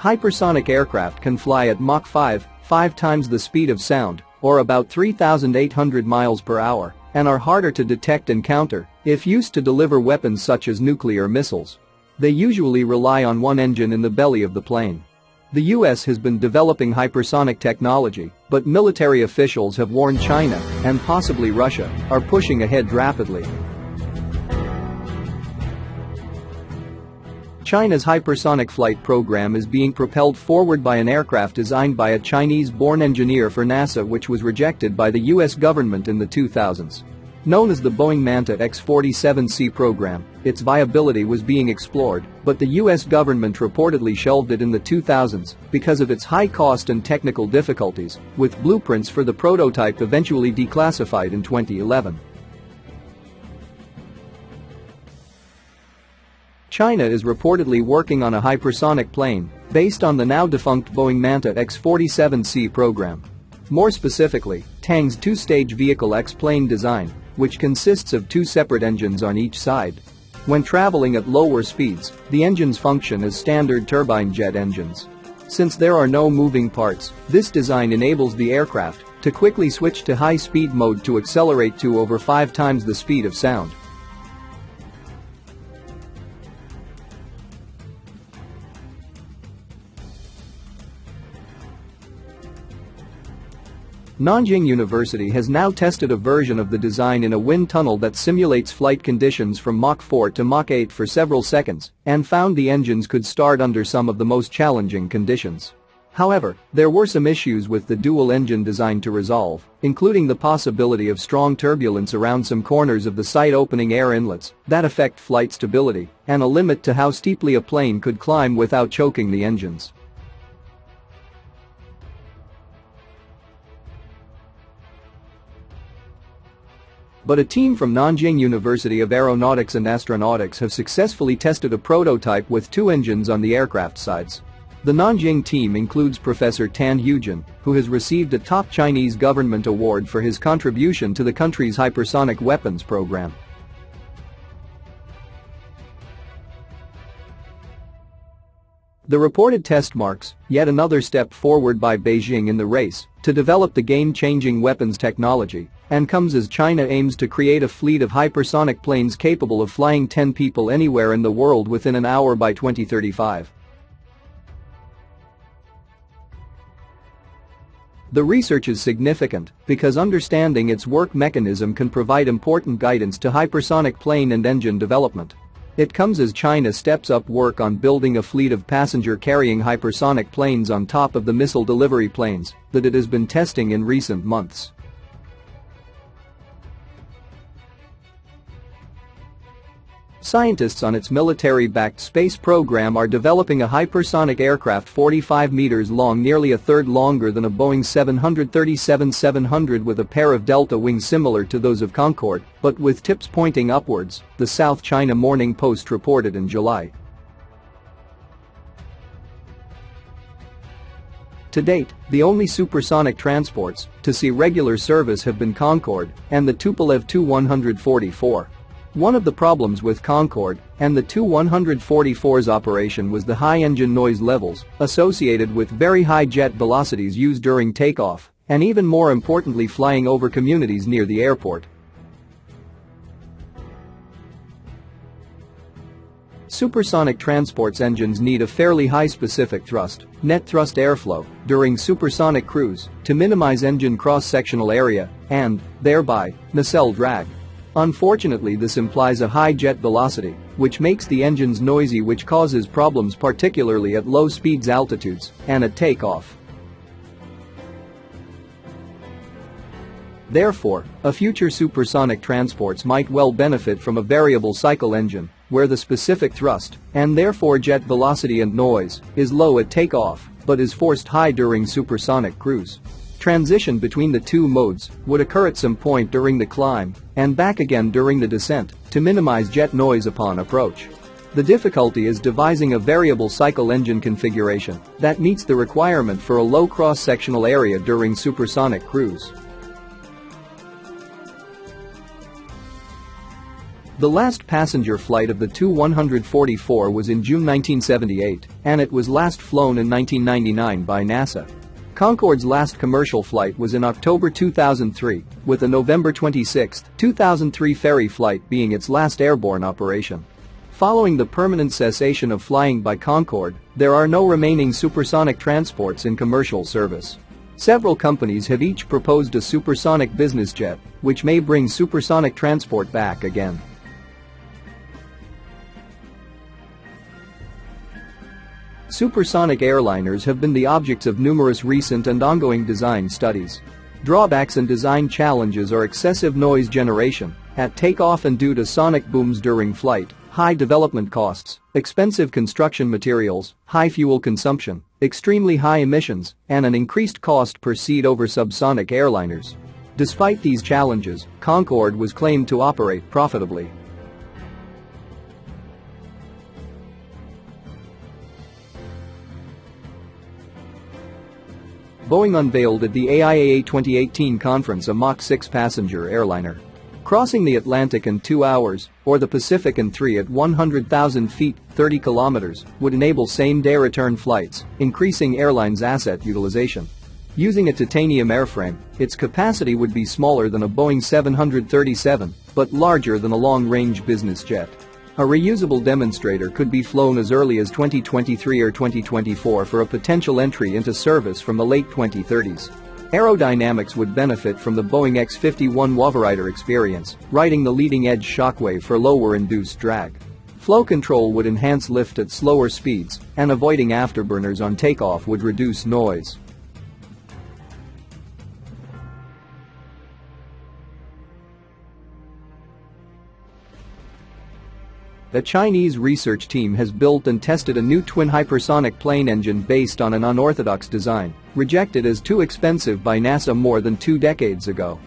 Hypersonic aircraft can fly at Mach 5, 5 times the speed of sound, or about 3,800 miles per hour, and are harder to detect and counter if used to deliver weapons such as nuclear missiles. They usually rely on one engine in the belly of the plane. The US has been developing hypersonic technology, but military officials have warned China, and possibly Russia, are pushing ahead rapidly. China's hypersonic flight program is being propelled forward by an aircraft designed by a Chinese-born engineer for NASA which was rejected by the US government in the 2000s. Known as the Boeing Manta X-47C program, its viability was being explored, but the US government reportedly shelved it in the 2000s because of its high cost and technical difficulties, with blueprints for the prototype eventually declassified in 2011. China is reportedly working on a hypersonic plane based on the now-defunct Boeing Manta X-47C program. More specifically, Tang's two-stage vehicle X-plane design which consists of two separate engines on each side. When traveling at lower speeds, the engines function as standard turbine jet engines. Since there are no moving parts, this design enables the aircraft to quickly switch to high-speed mode to accelerate to over 5 times the speed of sound. Nanjing University has now tested a version of the design in a wind tunnel that simulates flight conditions from Mach 4 to Mach 8 for several seconds and found the engines could start under some of the most challenging conditions. However, there were some issues with the dual-engine design to resolve, including the possibility of strong turbulence around some corners of the site opening air inlets that affect flight stability and a limit to how steeply a plane could climb without choking the engines. But a team from Nanjing University of Aeronautics and Astronautics have successfully tested a prototype with two engines on the aircraft sides. The Nanjing team includes Professor Tan Huijun, who has received a top Chinese government award for his contribution to the country's hypersonic weapons program. The reported test marks yet another step forward by Beijing in the race to develop the game-changing weapons technology and comes as China aims to create a fleet of hypersonic planes capable of flying 10 people anywhere in the world within an hour by 2035. The research is significant because understanding its work mechanism can provide important guidance to hypersonic plane and engine development. It comes as China steps up work on building a fleet of passenger-carrying hypersonic planes on top of the missile delivery planes that it has been testing in recent months. Scientists on its military-backed space program are developing a hypersonic aircraft 45 meters long nearly a third longer than a Boeing 737-700 with a pair of delta wings similar to those of Concorde, but with tips pointing upwards, the South China Morning Post reported in July. To date, the only supersonic transports to see regular service have been Concorde and the Tupolev Tu-144. One of the problems with Concorde and the Tu-144's operation was the high engine noise levels associated with very high jet velocities used during takeoff and even more importantly flying over communities near the airport. Supersonic transport's engines need a fairly high specific thrust, net thrust airflow, during supersonic cruise to minimize engine cross-sectional area and, thereby, nacelle drag. Unfortunately this implies a high jet velocity, which makes the engines noisy which causes problems particularly at low speeds altitudes and at takeoff. Therefore, a future supersonic transports might well benefit from a variable cycle engine, where the specific thrust, and therefore jet velocity and noise, is low at takeoff, but is forced high during supersonic cruise. Transition between the two modes would occur at some point during the climb and back again during the descent to minimize jet noise upon approach. The difficulty is devising a variable cycle engine configuration that meets the requirement for a low cross-sectional area during supersonic cruise. The last passenger flight of the Tu-144 was in June 1978, and it was last flown in 1999 by NASA. Concorde's last commercial flight was in October 2003, with the November 26, 2003 ferry flight being its last airborne operation. Following the permanent cessation of flying by Concorde, there are no remaining supersonic transports in commercial service. Several companies have each proposed a supersonic business jet, which may bring supersonic transport back again. Supersonic airliners have been the objects of numerous recent and ongoing design studies. Drawbacks and design challenges are excessive noise generation at takeoff and due to sonic booms during flight, high development costs, expensive construction materials, high fuel consumption, extremely high emissions, and an increased cost per seat over subsonic airliners. Despite these challenges, Concorde was claimed to operate profitably. Boeing unveiled at the AIAA 2018 conference a Mach 6 passenger airliner. Crossing the Atlantic in 2 hours, or the Pacific in 3 at 100,000 feet 30 kilometers, would enable same-day return flights, increasing airlines' asset utilization. Using a titanium airframe, its capacity would be smaller than a Boeing 737, but larger than a long-range business jet. A reusable demonstrator could be flown as early as 2023 or 2024 for a potential entry into service from the late 2030s. Aerodynamics would benefit from the Boeing X-51 Waverider experience, riding the leading-edge shockwave for lower induced drag. Flow control would enhance lift at slower speeds, and avoiding afterburners on takeoff would reduce noise. The Chinese research team has built and tested a new twin hypersonic plane engine based on an unorthodox design, rejected as too expensive by NASA more than two decades ago.